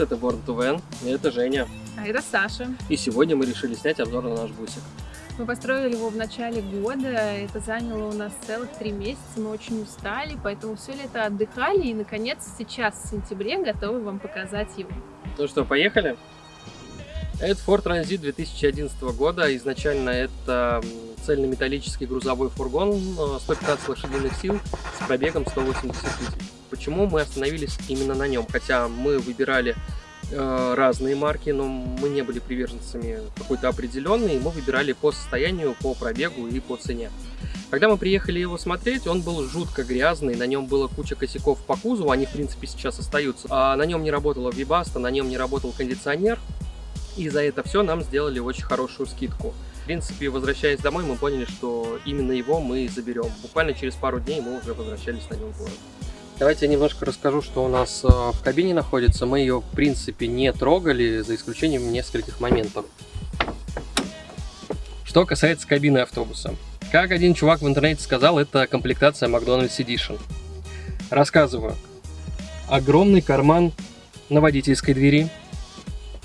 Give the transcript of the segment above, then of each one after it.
Привет, это Born to Van, и это Женя. А это Саша. И сегодня мы решили снять обзор на наш бусик. Мы построили его в начале года, это заняло у нас целых три месяца, мы очень устали, поэтому все лето отдыхали и, наконец, сейчас, в сентябре, готовы вам показать его. Ну что, поехали? Это Ford Transit 2011 года. Изначально это цельнометаллический грузовой фургон 115 лошадиных сил с пробегом 180 тысяч. Почему мы остановились именно на нем? Хотя мы выбирали э, разные марки, но мы не были приверженцами какой-то определенной, мы выбирали по состоянию, по пробегу и по цене. Когда мы приехали его смотреть, он был жутко грязный, на нем было куча косяков по кузову, они в принципе сейчас остаются. А на нем не работала вибаста, на нем не работал кондиционер, и за это все нам сделали очень хорошую скидку. В принципе, возвращаясь домой, мы поняли, что именно его мы заберем. Буквально через пару дней мы уже возвращались на нем в город. Давайте я немножко расскажу, что у нас э, в кабине находится. Мы ее, в принципе, не трогали, за исключением нескольких моментов. Что касается кабины автобуса. Как один чувак в интернете сказал, это комплектация McDonald's Edition. Рассказываю. Огромный карман на водительской двери,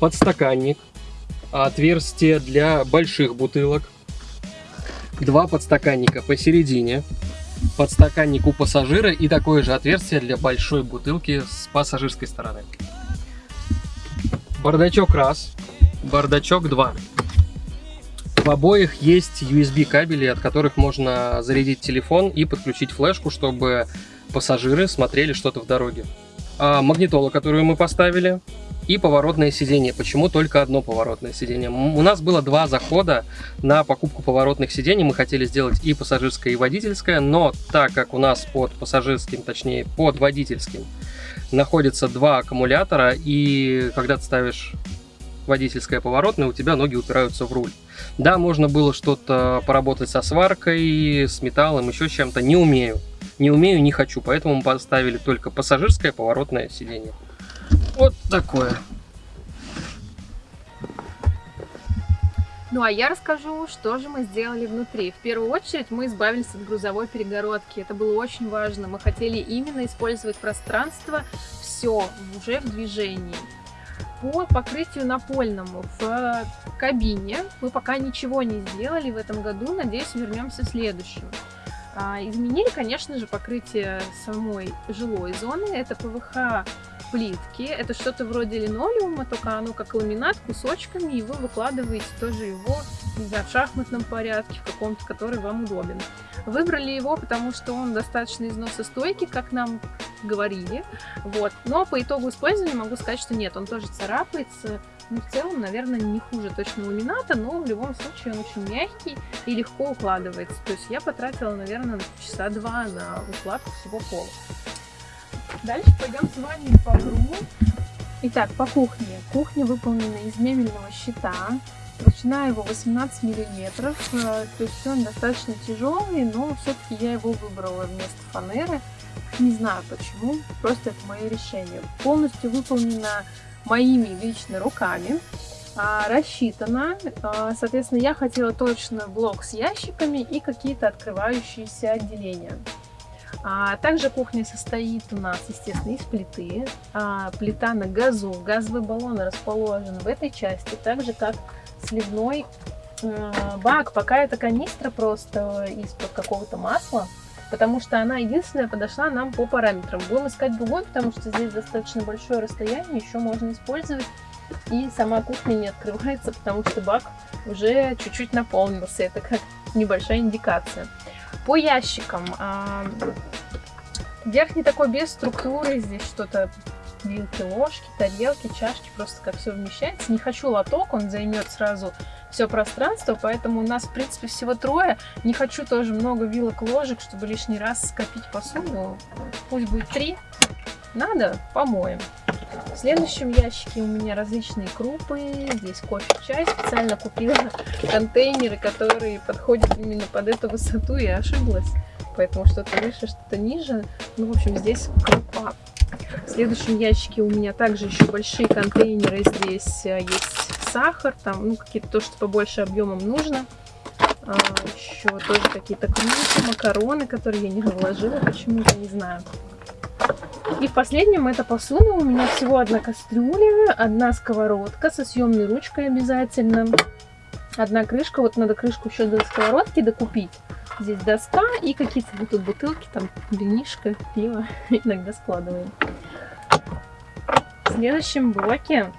подстаканник, отверстие для больших бутылок, два подстаканника посередине, подстаканник у пассажира и такое же отверстие для большой бутылки с пассажирской стороны. Бардачок раз, бардачок два. В обоих есть USB кабели, от которых можно зарядить телефон и подключить флешку, чтобы пассажиры смотрели что-то в дороге. А магнитола, которую мы поставили, и поворотное сиденье. Почему только одно поворотное сиденье? У нас было два захода на покупку поворотных сидений. Мы хотели сделать и пассажирское, и водительское, но так как у нас под пассажирским, точнее под водительским, находится два аккумулятора, и когда ты ставишь водительское поворотное, у тебя ноги упираются в руль. Да, можно было что-то поработать со сваркой, с металлом, еще чем-то. Не умею. Не умею, не хочу, поэтому мы поставили только пассажирское поворотное сиденье. Вот такое. Ну а я расскажу, что же мы сделали внутри. В первую очередь мы избавились от грузовой перегородки. Это было очень важно. Мы хотели именно использовать пространство все уже в движении. По покрытию напольному в кабине мы пока ничего не сделали в этом году. Надеюсь, вернемся в следующем. А, изменили, конечно же, покрытие самой жилой зоны. Это ПВХ плитки. Это что-то вроде линолеума, только оно как ламинат кусочками, и вы выкладываете тоже его, знаю, в шахматном порядке, в каком-то, который вам удобен. Выбрали его, потому что он достаточно износостойкий, как нам говорили. Вот. Но по итогу использования могу сказать, что нет, он тоже царапается. Ну, в целом, наверное, не хуже точно ламината, но в любом случае он очень мягкий и легко укладывается. То есть я потратила, наверное, часа два на укладку всего пола. Дальше пойдем с вами по кругу. Итак, по кухне. Кухня выполнена из мебельного щита. Толщина его 18 миллиметров, э, то есть он достаточно тяжелый, но все-таки я его выбрала вместо фанеры. Не знаю почему, просто это мое решение. Полностью выполнена моими лично руками, а, рассчитана. А, соответственно, я хотела точно блок с ящиками и какие-то открывающиеся отделения. А также кухня состоит у нас, естественно, из плиты. А, плита на газу, газовый баллон расположен в этой части, так же как сливной бак. Пока это канистра просто из-под какого-то масла, потому что она единственная подошла нам по параметрам. Будем искать другой, потому что здесь достаточно большое расстояние, еще можно использовать. И сама кухня не открывается, потому что бак уже чуть-чуть наполнился. Это как небольшая индикация. По ящикам. А, верхний такой без структуры. Здесь что-то вилки, ложки, тарелки, чашки. Просто как все вмещается. Не хочу лоток, он займет сразу все пространство, поэтому у нас, в принципе, всего трое. Не хочу тоже много вилок, ложек, чтобы лишний раз скопить посуду. Пусть будет три. Надо, помоем. В следующем ящике у меня различные крупы. Здесь кофе, чай. Специально купила контейнеры, которые подходят именно под эту высоту. Я ошиблась. Поэтому что-то выше, что-то ниже. Ну, в общем, здесь крупа. В следующем ящике у меня также еще большие контейнеры. Здесь э, есть сахар, там, ну, какие-то то, что побольше объемом нужно. А, еще тоже какие-то крупы, макароны, которые я не вложила почему-то, не знаю. И в последнем это посуда. У меня всего одна кастрюля, одна сковородка со съемной ручкой обязательно. Одна крышка. Вот надо крышку еще до сковородки докупить. Здесь доска и какие-то тут бутылки, там винишко, пиво иногда складываем. В следующем блоке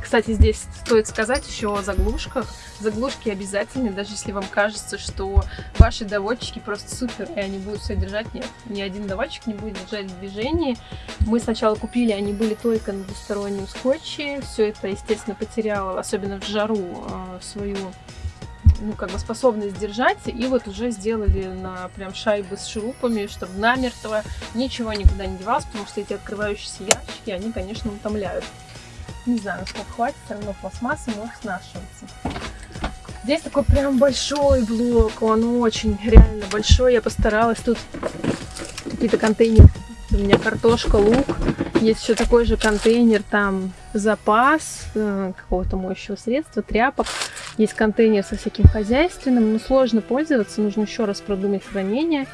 кстати, здесь стоит сказать еще о заглушках. Заглушки обязательны, даже если вам кажется, что ваши доводчики просто супер, и они будут все держать. Нет, ни один доводчик не будет держать в движении. Мы сначала купили, они были только на двустороннем скотче. Все это, естественно, потеряло, особенно в жару, э, свою ну, как бы способность держать, и вот уже сделали на прям шайбы с шурупами, чтобы намертво ничего никуда не девалось, потому что эти открывающиеся ящики, они, конечно, утомляют. Не знаю, сколько хватит, все равно пластмасса может снашиваться. Здесь такой прям большой блок, он очень реально большой. Я постаралась тут какие-то контейнеры. У меня картошка, лук. Есть еще такой же контейнер, там запас э, какого-то моющего средства, тряпок. Есть контейнер со всяким хозяйственным, но сложно пользоваться, нужно еще раз продумать хранение.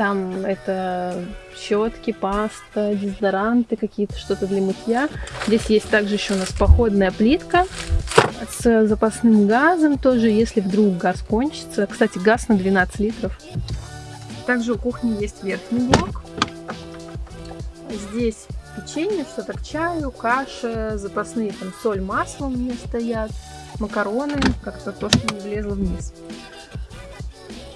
Там это щетки, паста, дезодоранты какие-то, что-то для мытья. Здесь есть также еще у нас походная плитка с запасным газом тоже, если вдруг газ кончится. Кстати, газ на 12 литров. Также у кухни есть верхний блок. Здесь печенье, что-то к чаю, каша, запасные там соль, масло у меня стоят, макароны, как-то то, что не влезло вниз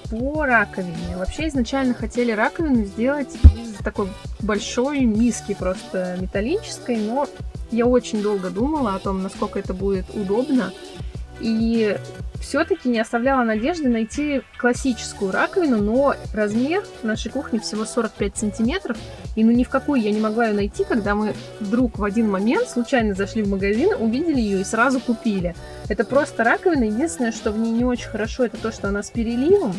по раковине. Вообще изначально хотели раковину сделать из такой большой миски, просто металлической, но я очень долго думала о том, насколько это будет удобно. И все-таки не оставляла надежды найти классическую раковину, но размер нашей кухни всего 45 сантиметров, и ну ни в какую я не могла ее найти, когда мы вдруг в один момент случайно зашли в магазин, увидели ее и сразу купили. Это просто раковина, единственное, что в ней не очень хорошо, это то, что она с переливом,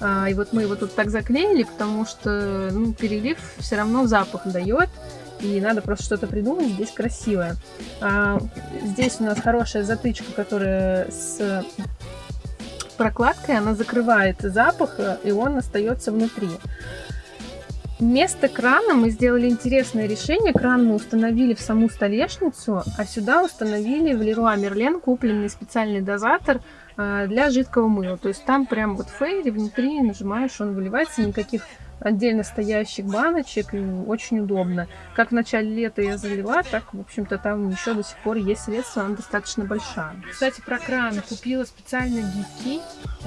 а, и вот мы его тут так заклеили, потому что ну, перелив все равно запах дает. И надо просто что-то придумать здесь красивое. А, здесь у нас хорошая затычка, которая с прокладкой, она закрывает запах, и он остается внутри. Вместо крана мы сделали интересное решение. Кран мы установили в саму столешницу, а сюда установили в Leroy Merlin купленный специальный дозатор а, для жидкого мыла. То есть там прям вот фейри внутри нажимаешь, он выливается, никаких отдельно стоящих баночек, и очень удобно. Как в начале лета я залила, так, в общем-то, там еще до сих пор есть средства, она достаточно большая. Кстати, про кран. Купила специально гибкий,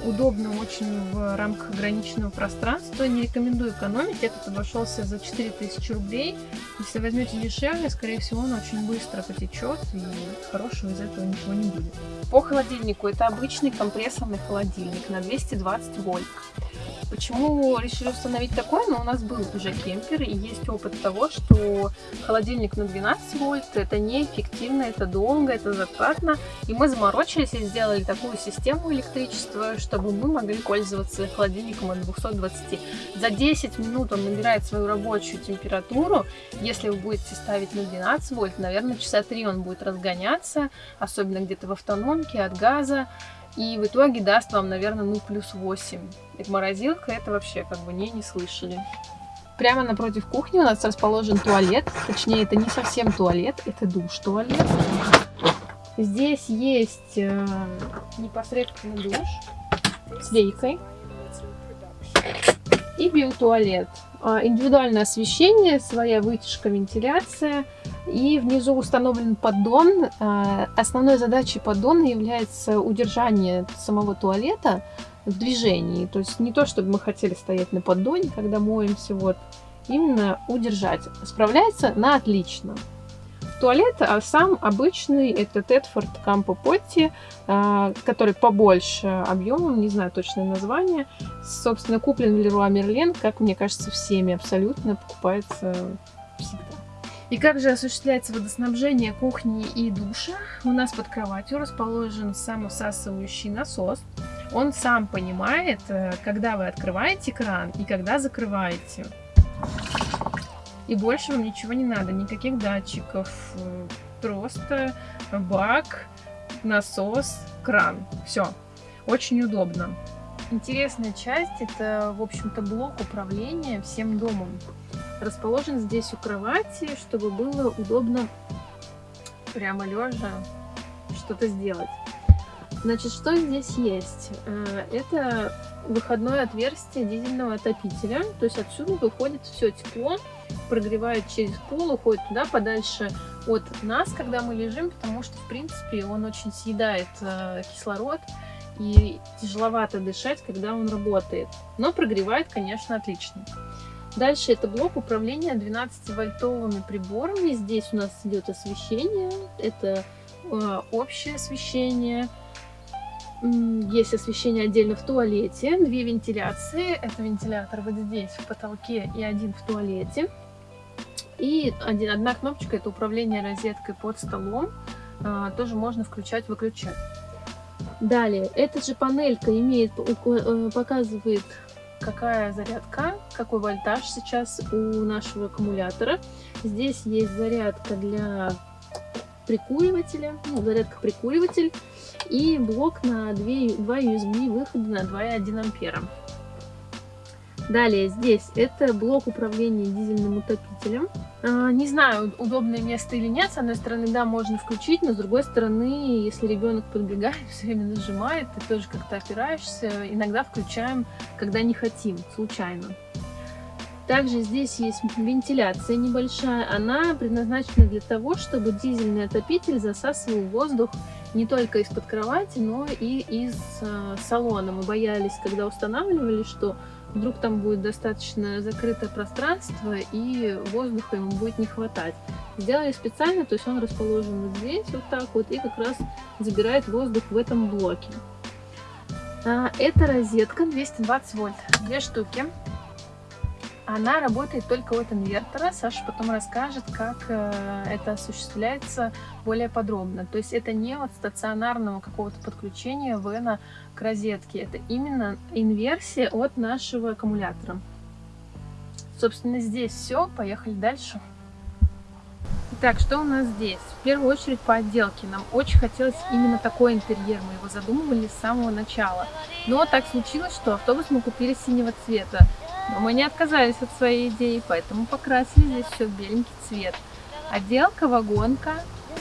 удобно очень в рамках ограниченного пространства. Не рекомендую экономить, этот обошелся за 4000 рублей. Если возьмете дешевле, скорее всего, он очень быстро потечет, и хорошего из этого ничего не будет. По холодильнику это обычный компрессорный холодильник на 220 вольт. Почему решили установить такой? Ну, у нас был уже кемпер, и есть опыт того, что холодильник на 12 вольт, это неэффективно, это долго, это затратно. И мы заморочились и сделали такую систему электричества, чтобы мы могли пользоваться холодильником от 220. За 10 минут он набирает свою рабочую температуру. Если вы будете ставить на 12 вольт, наверное, часа 3 он будет разгоняться, особенно где-то в автономке от газа. И в итоге даст вам, наверное, ну плюс 8. И морозилка это вообще как бы не, не слышали. Прямо напротив кухни у нас расположен туалет. Точнее, это не совсем туалет, это душ-туалет. Здесь есть э, непосредственно душ с лейкой и биотуалет. А, индивидуальное освещение, своя вытяжка, вентиляция. И внизу установлен поддон. А, основной задачей поддона является удержание самого туалета в движении. То есть не то, чтобы мы хотели стоять на поддоне, когда моемся, вот. Именно удержать. Справляется на отлично туалет, а сам обычный это Тетфорд Кампо Потти, который побольше объемом, не знаю точное название. Собственно, куплен в Леруа Мерлен, как мне кажется, всеми абсолютно покупается. И как же осуществляется водоснабжение кухни и душа? У нас под кроватью расположен самосасывающий насос. Он сам понимает, э, когда вы открываете кран и когда закрываете. И больше вам ничего не надо, никаких датчиков. Э, просто бак, насос, кран. Все. Очень удобно. Интересная часть – это, в общем-то, блок управления всем домом. Расположен здесь у кровати, чтобы было удобно прямо лежа что-то сделать. Значит, что здесь есть? Э, это выходное отверстие дизельного отопителя, то есть отсюда выходит все тепло, прогревает через пол, уходит туда подальше от нас, когда мы лежим, потому что, в принципе, он очень съедает э, кислород, и тяжеловато дышать, когда он работает. Но прогревает, конечно, отлично. Дальше это блок управления 12-вольтовыми приборами. Здесь у нас идет освещение. Это э, общее освещение. Есть освещение отдельно в туалете. Две вентиляции. Это вентилятор вот здесь в потолке и один в туалете. И один, одна кнопочка это управление розеткой под столом. Э, тоже можно включать-выключать. Далее, эта же панелька имеет, э, показывает, какая зарядка, какой вольтаж сейчас у нашего аккумулятора. Здесь есть зарядка для прикуривателя, ну, зарядка-прикуриватель и блок на 2, 2 USB выхода на 2,1 ампера. Далее здесь это блок управления дизельным утопителем. А, не знаю, удобное место или нет. С одной стороны, да, можно включить, но с другой стороны, если ребенок подбегает, все время нажимает, ты тоже как-то опираешься. Иногда включаем, когда не хотим, случайно. Также здесь есть вентиляция небольшая. Она предназначена для того, чтобы дизельный отопитель засасывал воздух не только из-под кровати, но и из э, салона. Мы боялись, когда устанавливали, что вдруг там будет достаточно закрытое пространство и воздуха ему будет не хватать. Сделали специально, то есть он расположен вот здесь, вот так вот, и как раз забирает воздух в этом блоке. А, это розетка 220 вольт, две штуки. Она работает только от инвертора. Саша потом расскажет, как э, это осуществляется более подробно. То есть это не от стационарного какого-то подключения вена к розетке. Это именно инверсия от нашего аккумулятора. Собственно, здесь все. Поехали дальше. Итак, что у нас здесь? В первую очередь по отделке. Нам очень хотелось именно такой интерьер. Мы его задумывали с самого начала. Но так случилось, что автобус мы купили синего цвета. Но мы не отказались от своей идеи, поэтому покрасили здесь все в беленький цвет. Отделка, вагонка,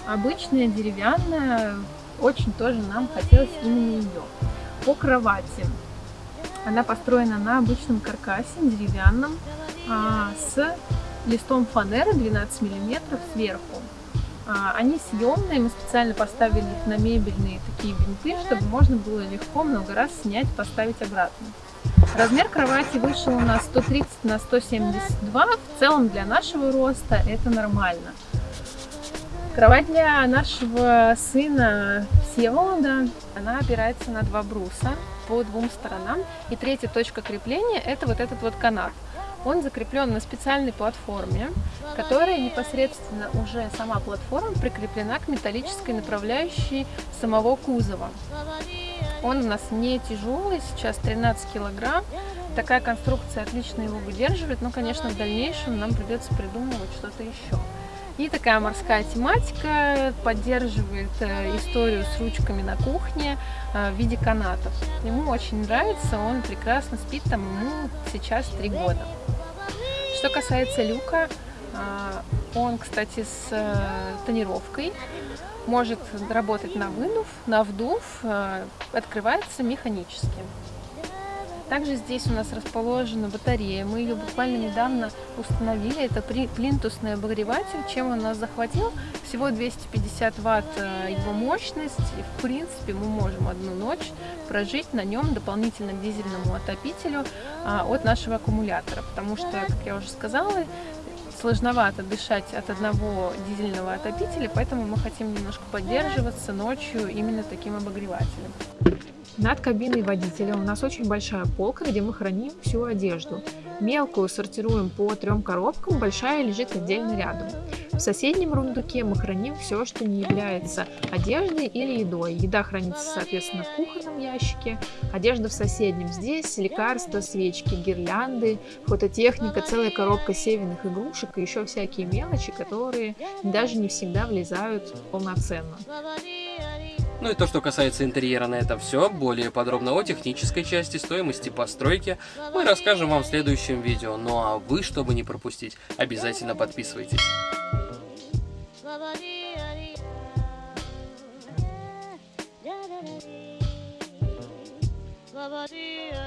обычная деревянная, очень тоже нам хотелось именно ее. По кровати. Она построена на обычном каркасе, деревянном, а, с листом фанеры 12 мм сверху. А, они съемные, мы специально поставили их на мебельные такие винты, чтобы можно было легко много раз снять, поставить обратно. Размер кровати вышел у нас 130 на 172. В целом для нашего роста это нормально. Кровать для нашего сына Всеволода, она опирается на два бруса по двум сторонам. И третья точка крепления это вот этот вот канат. Он закреплен на специальной платформе, которая непосредственно уже сама платформа прикреплена к металлической направляющей самого кузова. Он у нас не тяжелый, сейчас 13 килограмм. Такая конструкция отлично его выдерживает, но, конечно, в дальнейшем нам придется придумывать что-то еще. И такая морская тематика поддерживает э, историю с ручками на кухне э, в виде канатов. Ему очень нравится, он прекрасно спит, там ему сейчас три года. Что касается люка, э, он, кстати, с тонировкой, может работать на вынув, на вдув, открывается механически. Также здесь у нас расположена батарея. Мы ее буквально недавно установили. Это плинтусный обогреватель. Чем он нас захватил? Всего 250 ватт э, его мощность. И в принципе мы можем одну ночь прожить на нем дополнительно дизельному отопителю а, от нашего аккумулятора. Потому что, как я уже сказала, сложновато дышать от одного дизельного отопителя, поэтому мы хотим немножко поддерживаться ночью именно таким обогревателем. Над кабиной водителя у нас очень большая полка, где мы храним всю одежду. Мелкую сортируем по трем коробкам, большая лежит отдельно рядом. Соседнем рундуке мы храним все, что не является одеждой или едой. Еда хранится, соответственно, в кухонном ящике, одежда в соседнем. Здесь лекарства, свечки, гирлянды, фототехника, целая коробка северных игрушек и еще всякие мелочи, которые даже не всегда влезают полноценно. Ну и то, что касается интерьера, на этом все. Более подробно о технической части, стоимости постройки мы расскажем вам в следующем видео. Ну а вы, чтобы не пропустить, обязательно подписывайтесь. Babadi.